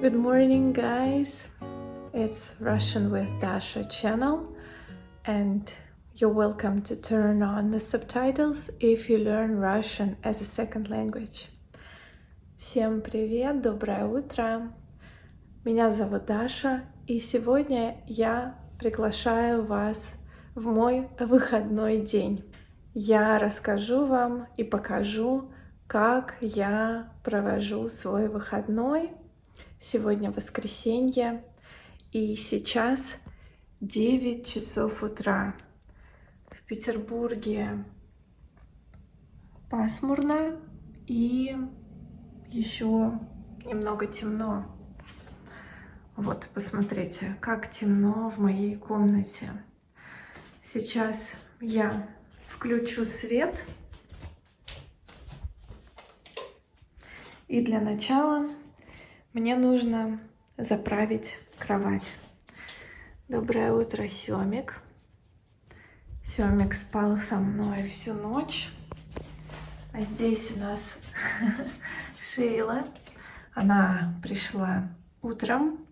Good morning, guys. It's Russian with Dasha channel, and you're welcome to turn on the subtitles if you learn Russian as a second language. Всем привет, доброе утро. Меня зовут Даша, и сегодня я приглашаю вас в мой выходной день. Я расскажу вам и покажу, как я провожу свой выходной. Сегодня воскресенье, и сейчас 9 часов утра. В Петербурге пасмурно и еще немного темно. Вот, посмотрите, как темно в моей комнате. Сейчас я включу свет. И для начала мне нужно заправить кровать. Доброе утро, Семик. Семик спал со мной всю ночь. А здесь у нас Шейла. Она пришла утром.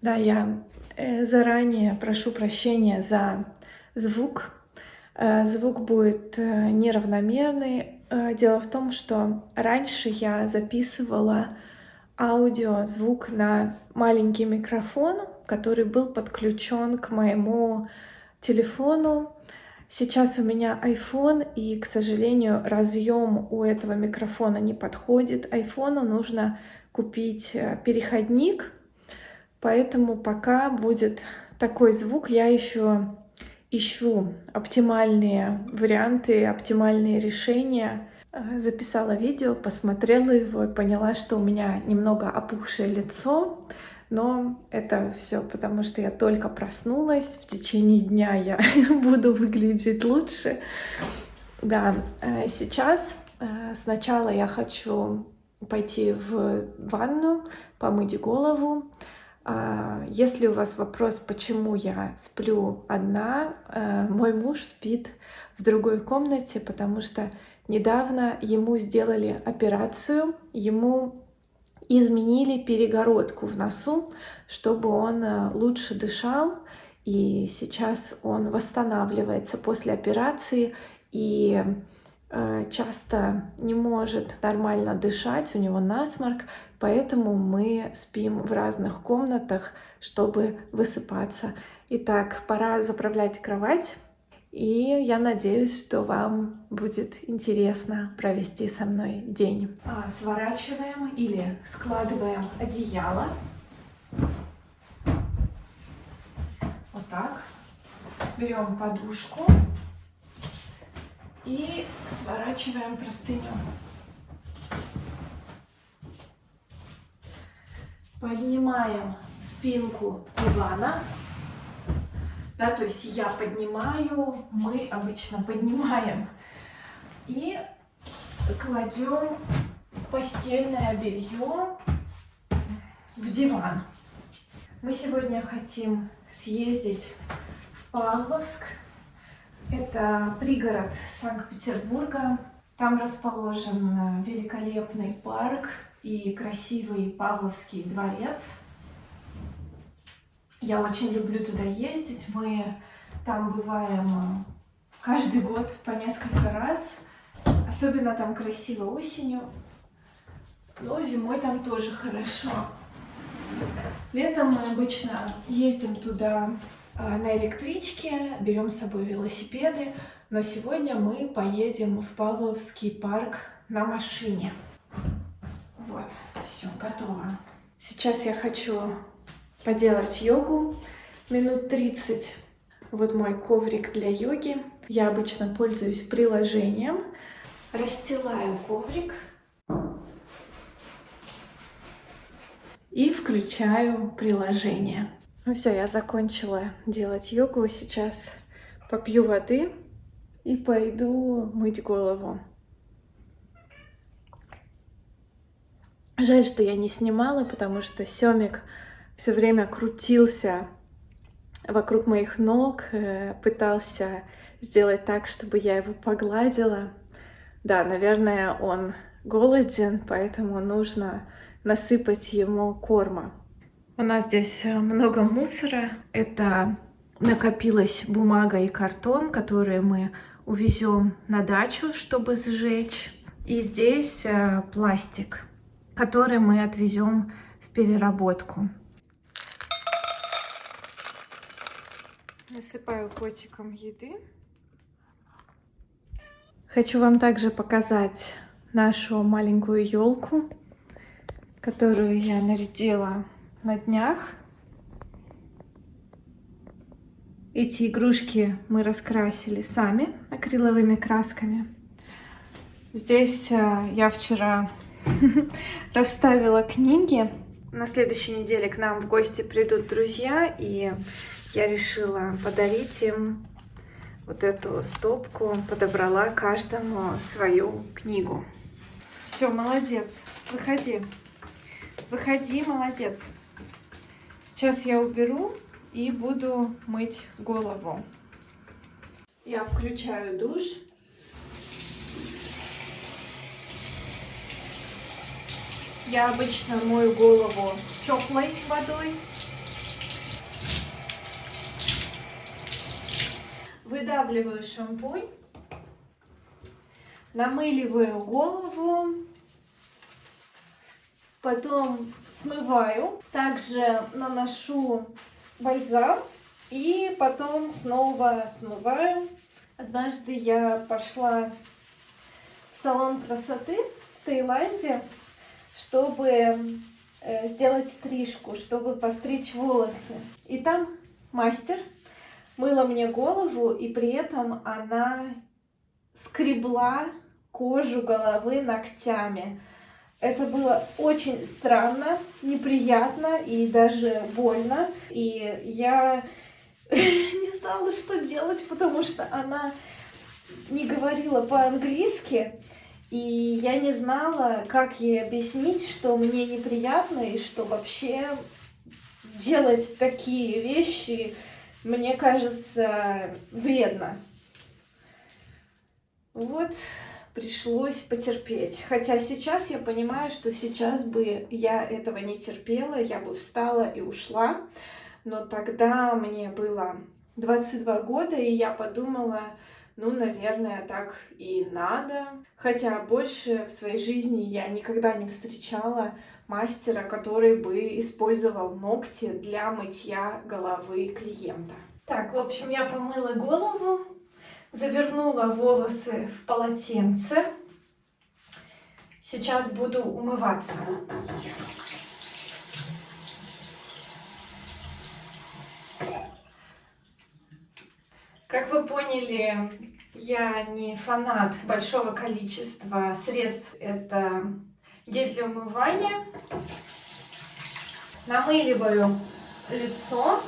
Да, я э, заранее прошу прощения за звук. Э, звук будет э, неравномерный. Дело в том, что раньше я записывала аудио, звук на маленький микрофон, который был подключен к моему телефону. Сейчас у меня iPhone, и, к сожалению, разъем у этого микрофона не подходит. Айфону нужно купить переходник, Поэтому пока будет такой звук, я еще ищу оптимальные варианты, оптимальные решения. Э, записала видео, посмотрела его и поняла, что у меня немного опухшее лицо, но это все потому, что я только проснулась, в течение дня я буду выглядеть лучше. Да, э, сейчас э, сначала я хочу пойти в ванну, помыть голову, если у вас вопрос, почему я сплю одна, э, мой муж спит в другой комнате, потому что недавно ему сделали операцию, ему изменили перегородку в носу, чтобы он э, лучше дышал, и сейчас он восстанавливается после операции, и часто не может нормально дышать, у него насморк, поэтому мы спим в разных комнатах, чтобы высыпаться. Итак, пора заправлять кровать, и я надеюсь, что вам будет интересно провести со мной день. А, сворачиваем или складываем одеяло. Вот так. Берем подушку и сворачиваем простыню. Поднимаем спинку дивана. Да, то есть я поднимаю, мы обычно поднимаем. И кладем постельное белье в диван. Мы сегодня хотим съездить в Павловск это пригород Санкт-Петербурга. Там расположен великолепный парк и красивый Павловский дворец. Я очень люблю туда ездить. Мы там бываем э, каждый год по несколько раз. Особенно там красиво осенью. Но зимой там тоже хорошо. Летом мы обычно ездим туда а, на электричке, берем с собой велосипеды, но сегодня мы поедем в Павловский парк на машине. Вот, все, готово. Сейчас я хочу поделать йогу минут 30. Вот мой коврик для йоги. Я обычно пользуюсь приложением. Расстилаю коврик и включаю приложение. Ну все, я закончила делать йогу. Сейчас попью воды и пойду мыть голову. Жаль, что я не снимала, потому что Семик все время крутился вокруг моих ног, э, пытался сделать так, чтобы я его погладила. Да, наверное, он голоден, поэтому нужно насыпать ему корма. У нас здесь э, много мусора. Это накопилась бумага и картон, которые мы увезем на дачу, чтобы сжечь. И здесь э, пластик, который мы отвезем в переработку. Насыпаю котиком еды. Хочу вам также показать нашу маленькую елку, которую я нарядила на днях. Эти игрушки мы раскрасили сами акриловыми красками. Здесь э, я вчера расставила книги. На следующей неделе к нам в гости придут друзья, и я решила подарить им вот эту стопку, подобрала каждому свою книгу. Все, молодец, выходи. Выходи, молодец. Сейчас я уберу и буду мыть голову. Я включаю душ. Я обычно мою голову теплой водой. Выдавливаю шампунь. Намыливаю голову. Потом смываю. Также наношу бальзам. И потом снова смываю. Однажды я пошла в салон красоты в Таиланде, чтобы э, сделать стрижку, чтобы постричь волосы. И там мастер мыла мне голову, и при этом она скребла кожу головы ногтями. Это было очень странно, неприятно и даже больно. И я не знала, что делать, потому что она не говорила по-английски. И я не знала, как ей объяснить, что мне неприятно и что вообще делать такие вещи мне кажется, вредно. Вот пришлось потерпеть. Хотя сейчас я понимаю, что сейчас бы я этого не терпела, я бы встала и ушла. Но тогда мне было 22 года, и я подумала, ну, наверное, так и надо. Хотя больше в своей жизни я никогда не встречала мастера, который бы использовал ногти для мытья головы клиента. Так, в общем, я помыла голову, завернула волосы в полотенце. Сейчас буду умываться. Как вы поняли, я не фанат большого количества средств. Это гель для умывания. Намыливаю лицо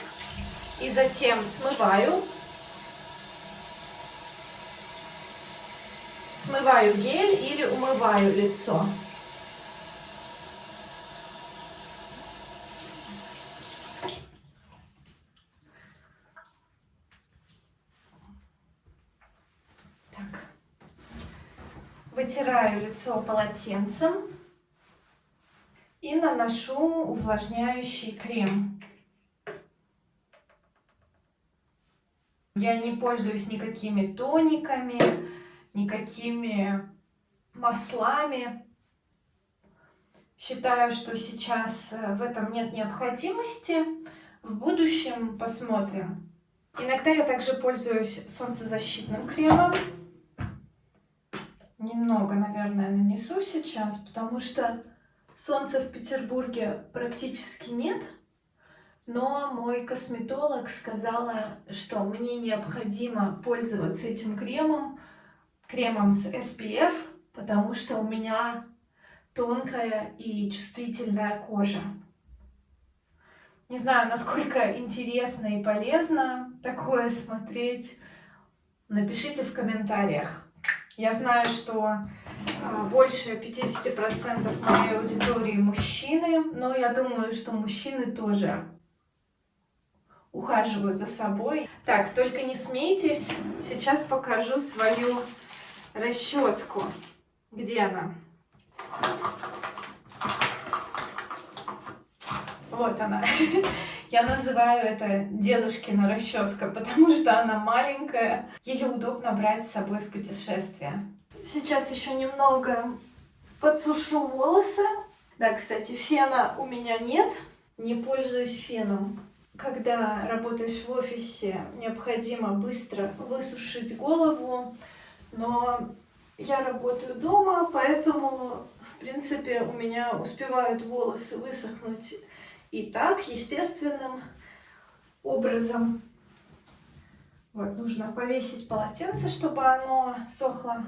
и затем смываю. Смываю гель или умываю лицо. Вытираю лицо полотенцем и наношу увлажняющий крем. Я не пользуюсь никакими тониками, никакими маслами. Считаю, что сейчас э, в этом нет необходимости. В будущем посмотрим. Иногда я также пользуюсь солнцезащитным кремом. Немного, наверное, нанесу сейчас, потому что солнца в Петербурге практически нет. Но мой косметолог сказала, что мне необходимо пользоваться этим кремом, кремом с SPF, потому что у меня тонкая и чувствительная кожа. Не знаю, насколько интересно и полезно такое смотреть. Напишите в комментариях. Я знаю, что а, больше 50% моей аудитории мужчины, но я думаю, что мужчины тоже ухаживают за собой. Так, только не смейтесь, сейчас покажу свою расческу. Где она? Вот она. Я называю это дедушкина расческа, потому что она маленькая. Ее удобно брать с собой в путешествие. Сейчас еще немного подсушу волосы. Да, кстати, фена у меня нет. Не пользуюсь феном. Когда работаешь в офисе, необходимо быстро высушить голову, но я работаю дома, поэтому, в принципе, у меня успевают волосы высохнуть и так, естественным образом. Вот, нужно повесить полотенце, чтобы оно сохло.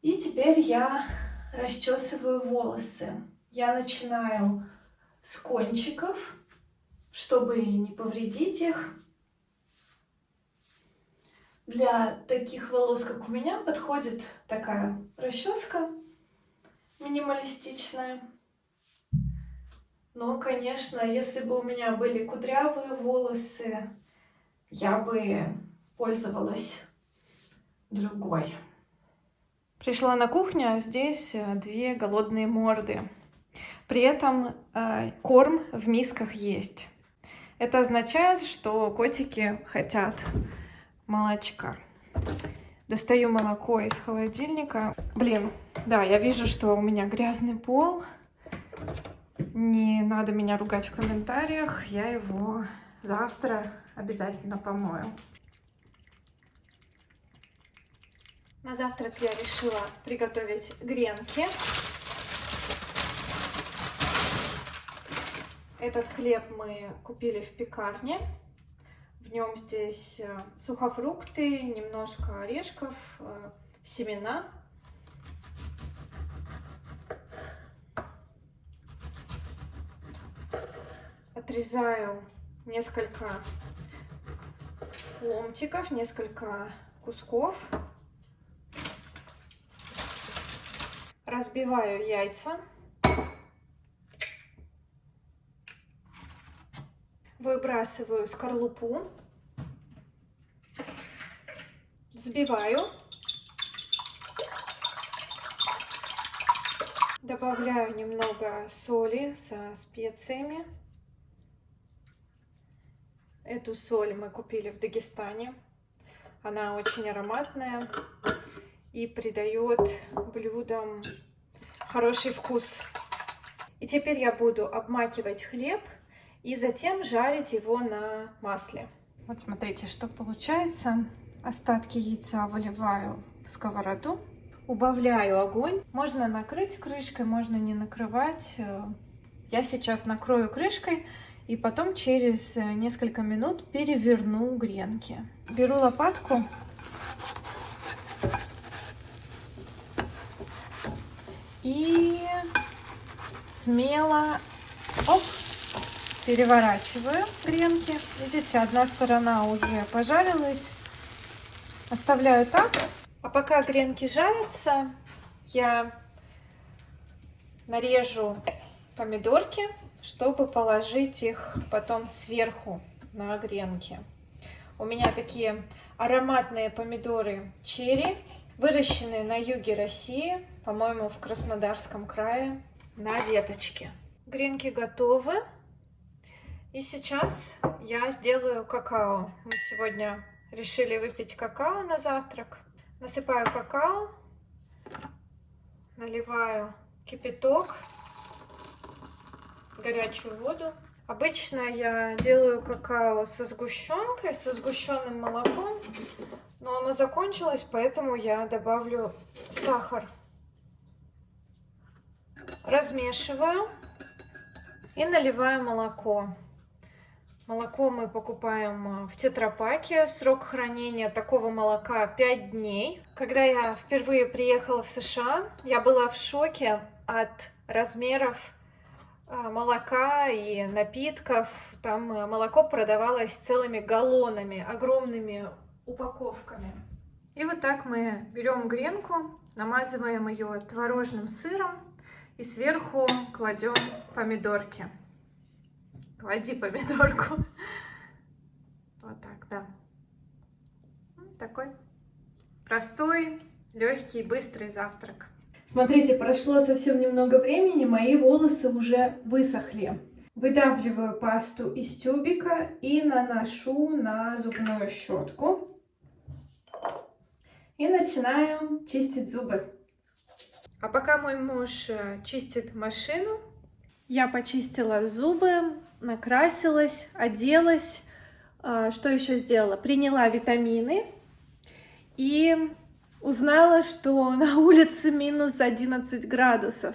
И теперь я расчесываю волосы. Я начинаю с кончиков, чтобы не повредить их. Для таких волос, как у меня, подходит такая расческа минималистичная. Но, конечно, если бы у меня были кудрявые волосы, я бы пользовалась другой. Пришла на кухню, а здесь э, две голодные морды. При этом э, корм в мисках есть. Это означает, что котики хотят молочка. Достаю молоко из холодильника. Блин, да, я вижу, что у меня грязный пол. Не надо меня ругать в комментариях. Я его завтра обязательно помою. На завтрак я решила приготовить гренки. Этот хлеб мы купили в пекарне. В нем здесь э, сухофрукты, немножко орешков, э, семена. Отрезаю несколько ломтиков, несколько кусков. Разбиваю яйца. Выбрасываю скорлупу. Взбиваю. Добавляю немного соли со специями. Эту соль мы купили в Дагестане. Она очень ароматная и придает блюдам хороший вкус. И теперь я буду обмакивать хлеб и затем жарить его на масле. Вот смотрите, что получается. Остатки яйца выливаю в сковороду, убавляю огонь. Можно накрыть крышкой, можно не накрывать. Я сейчас накрою крышкой и потом через несколько минут переверну гренки. Беру лопатку и смело оп, переворачиваю гренки. Видите, одна сторона уже пожарилась. Оставляю так. А пока гренки жарятся, я нарежу помидорки, чтобы положить их потом сверху на гренки. У меня такие ароматные помидоры черри, выращенные на юге России по-моему, в Краснодарском крае на веточке. Гренки готовы. И сейчас я сделаю какао. Мы сегодня решили выпить какао на завтрак. Насыпаю какао, наливаю кипяток, горячую воду. Обычно я делаю какао со сгущенкой, со сгущенным молоком, но оно закончилось, поэтому я добавлю сахар размешиваю и наливаю молоко. Молоко мы покупаем э, в тетрапаке. Срок хранения такого молока 5 дней. Когда я впервые приехала в США, я была в шоке от размеров молока и напитков. Там э, молоко продавалось целыми галлонами, огромными упаковками. И вот так мы берем гренку, намазываем ее творожным сыром и сверху кладем помидорки. Клади помидорку. Вот так, да. Такой Простой, легкий, быстрый завтрак. Смотрите, прошло совсем немного времени, мои волосы уже высохли. Выдавливаю пасту из тюбика и наношу на зубную щетку. И начинаю чистить зубы. А пока мой муж э, чистит машину, я почистила зубы, накрасилась, оделась. А, что еще сделала? Приняла витамины и узнала, что на улице минус 11 градусов.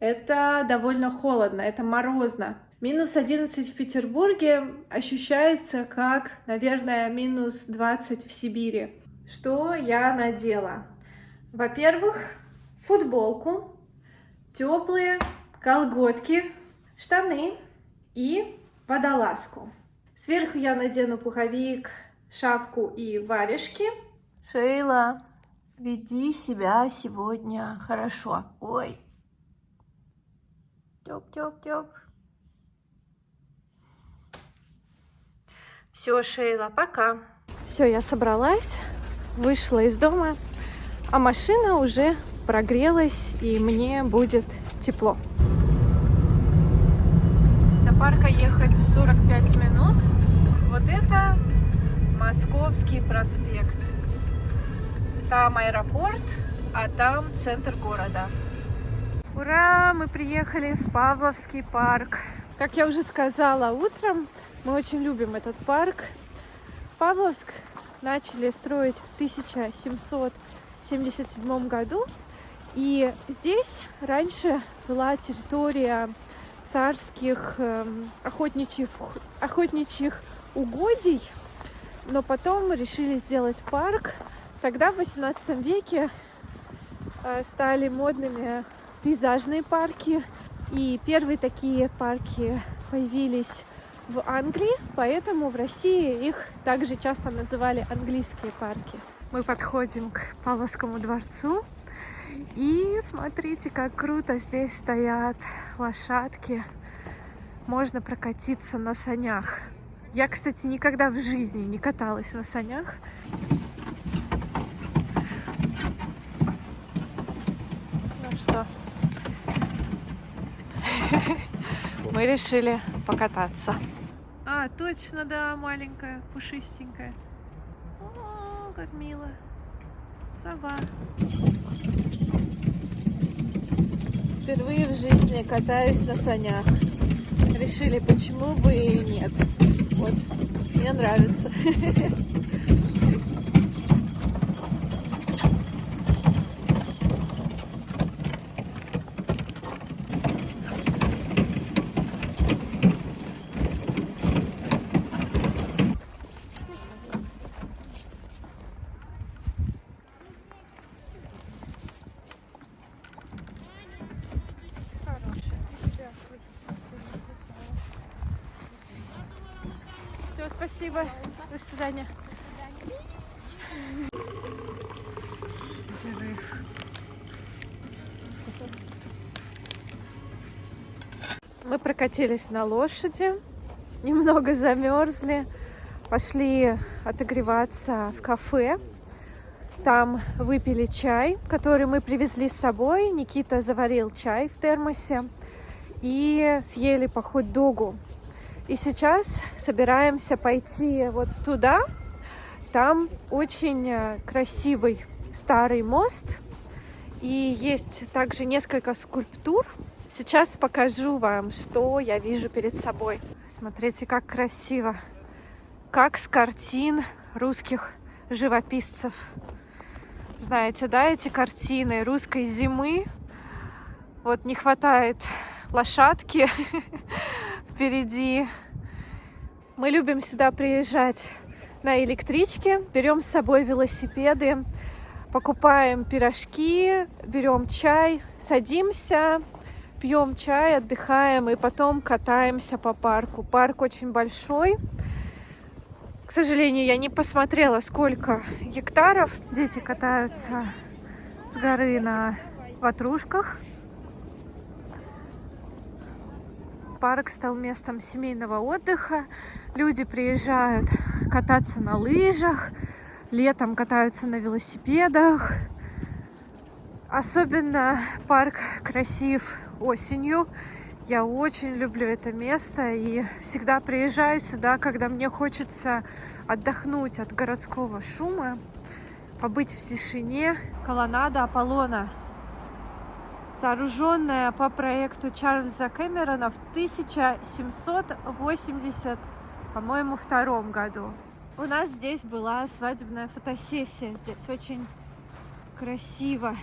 Это довольно холодно, это морозно. Минус 11 в Петербурге ощущается как, наверное, минус 20 в Сибири. Что я надела? Во-первых, футболку, теплые колготки, штаны и водолазку. Сверху я надену пуховик, шапку и варежки. Шейла, веди себя сегодня хорошо. Ой. Тёп-тёп-тёп. Все, Шейла, пока. Все, я собралась, вышла из дома, а машина уже прогрелась, и мне будет тепло. До парка ехать 45 минут. Вот это Московский проспект. Там аэропорт, а там центр города. Ура! Мы приехали в Павловский парк. Как я уже сказала утром, мы очень любим этот парк. Павловск начали строить в 1777 году. И здесь раньше была территория царских э, охотничьих, охотничьих угодий, но потом решили сделать парк. Тогда в 18 веке э, стали модными пейзажные парки. И первые такие парки появились в Англии, поэтому в России их также часто называли английские парки. Мы подходим к Павловскому дворцу. И смотрите, как круто здесь стоят лошадки. Можно прокатиться на санях. Я, кстати, никогда в жизни не каталась на санях. Мы решили покататься. А, точно, да, маленькая, пушистенькая. О, как мило. Сова. Впервые в жизни катаюсь на санях. Решили, почему бы и нет. Вот, мне нравится. Спасибо. До свидания. Мы прокатились на лошади, немного замерзли, пошли отогреваться в кафе. Там выпили чай, который мы привезли с собой. Никита заварил чай в термосе и съели по хот-догу. И сейчас собираемся пойти вот туда. Там очень э, красивый старый мост. И есть также несколько скульптур. Сейчас покажу вам, что я вижу перед собой. Смотрите, как красиво. Как с картин русских живописцев. Знаете, да, эти картины русской зимы. Вот не хватает лошадки впереди. Мы любим сюда приезжать на электричке, берем с собой велосипеды, покупаем пирожки, берем чай, садимся, пьем чай, отдыхаем и потом катаемся по парку. Парк очень большой. К сожалению, я не посмотрела, сколько гектаров. Дети катаются с горы на ватрушках. Парк стал местом семейного отдыха. Люди приезжают кататься на лыжах, летом катаются на велосипедах. Особенно парк красив осенью. Я очень люблю это место и всегда приезжаю сюда, когда мне хочется отдохнуть от городского шума, побыть в тишине. Колоннада Аполлона, сооруженная по проекту Чарльза Кэмерона в 1780, по-моему, втором году. У нас здесь была свадебная фотосессия. Здесь очень красиво.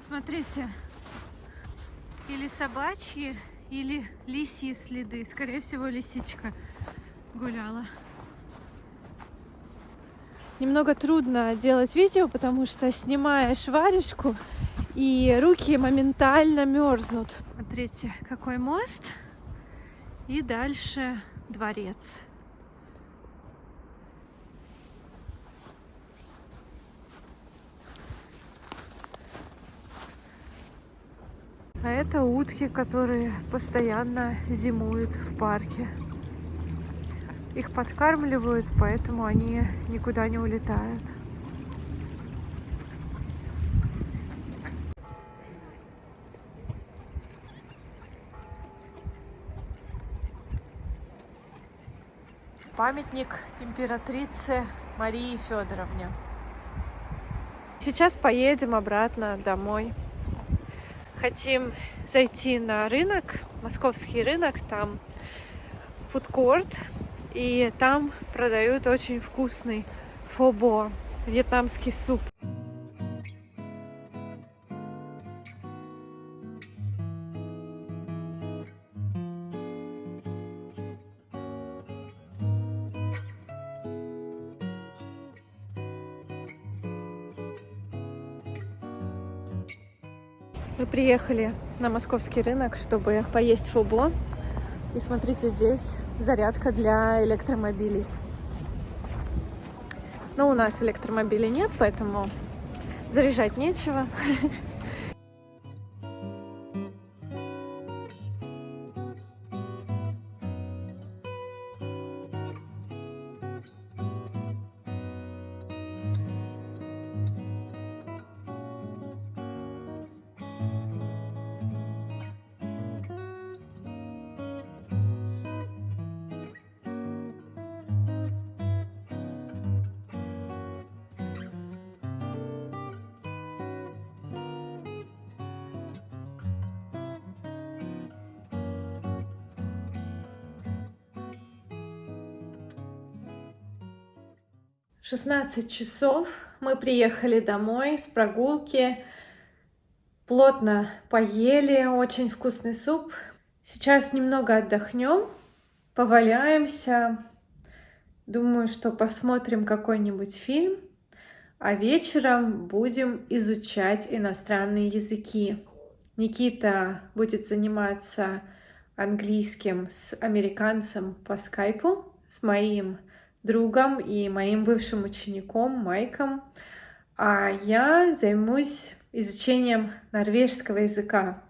Смотрите, или собачьи, или лисьи следы. Скорее всего, лисичка гуляла. Немного трудно делать видео, потому что снимаешь варежку, и руки моментально мерзнут. Смотрите, какой мост. И дальше дворец. А это утки, которые постоянно зимуют в парке. Их подкармливают, поэтому они никуда не улетают. Памятник императрице Марии Федоровне. Сейчас поедем обратно домой. Хотим зайти на рынок, московский рынок, там фудкорт, и там продают очень вкусный фобо, вьетнамский суп. Приехали на московский рынок, чтобы поесть фобо. И смотрите, здесь зарядка для электромобилей. Но у нас электромобилей нет, поэтому заряжать нечего. Шестнадцать часов. Мы приехали домой с прогулки. Плотно поели, очень вкусный суп. Сейчас немного отдохнем, поваляемся. Думаю, что посмотрим какой-нибудь фильм. А вечером будем изучать иностранные языки. Никита будет заниматься английским с американцем по скайпу, с моим другом и моим бывшим учеником Майком, а я займусь изучением норвежского языка.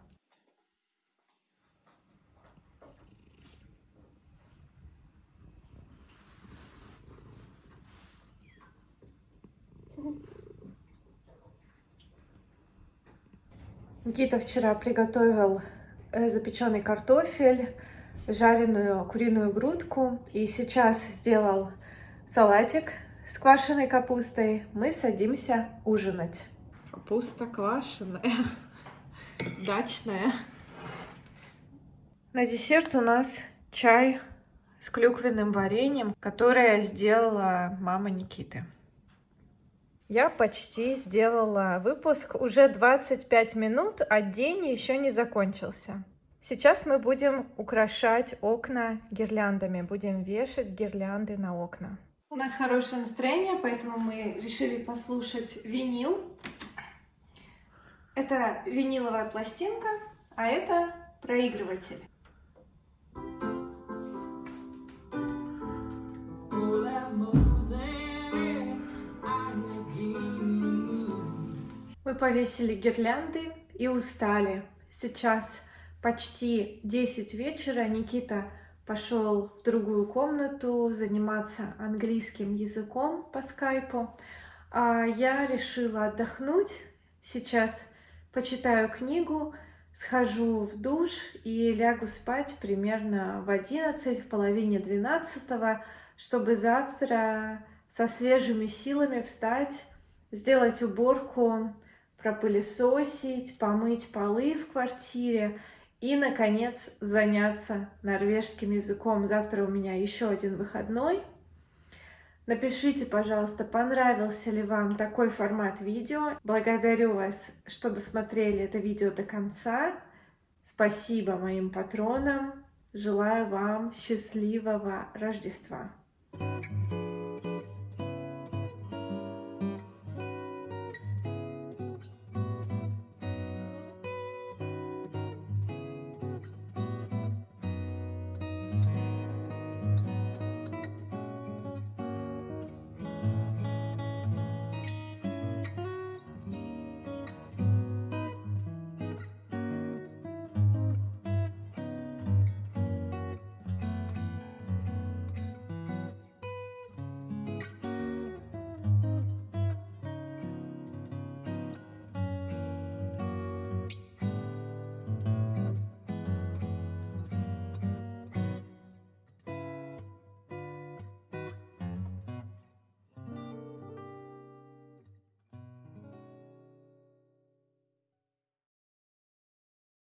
Никита вчера приготовил э, запеченный картофель, жареную куриную грудку и сейчас сделал салатик с квашеной капустой. Мы садимся ужинать. Капуста квашеная, дачная. На десерт у нас чай с клюквенным вареньем, которое сделала мама Никиты. Я почти сделала выпуск, уже 25 минут, а день еще не закончился. Сейчас мы будем украшать окна гирляндами, будем вешать гирлянды на окна. У нас хорошее настроение, поэтому мы решили послушать винил. Это виниловая пластинка, а это проигрыватель. Мы повесили гирлянды и устали. Сейчас почти 10 вечера. Никита пошел в другую комнату заниматься английским языком по скайпу. А я решила отдохнуть. Сейчас почитаю книгу, схожу в душ и лягу спать примерно в 11, в половине 12, чтобы завтра со свежими силами встать, сделать уборку, пропылесосить, помыть полы в квартире и, наконец, заняться норвежским языком. Завтра у меня еще один выходной. Напишите, пожалуйста, понравился ли вам такой формат видео. Благодарю вас, что досмотрели это видео до конца. Спасибо моим патронам. Желаю вам счастливого Рождества. Thank you.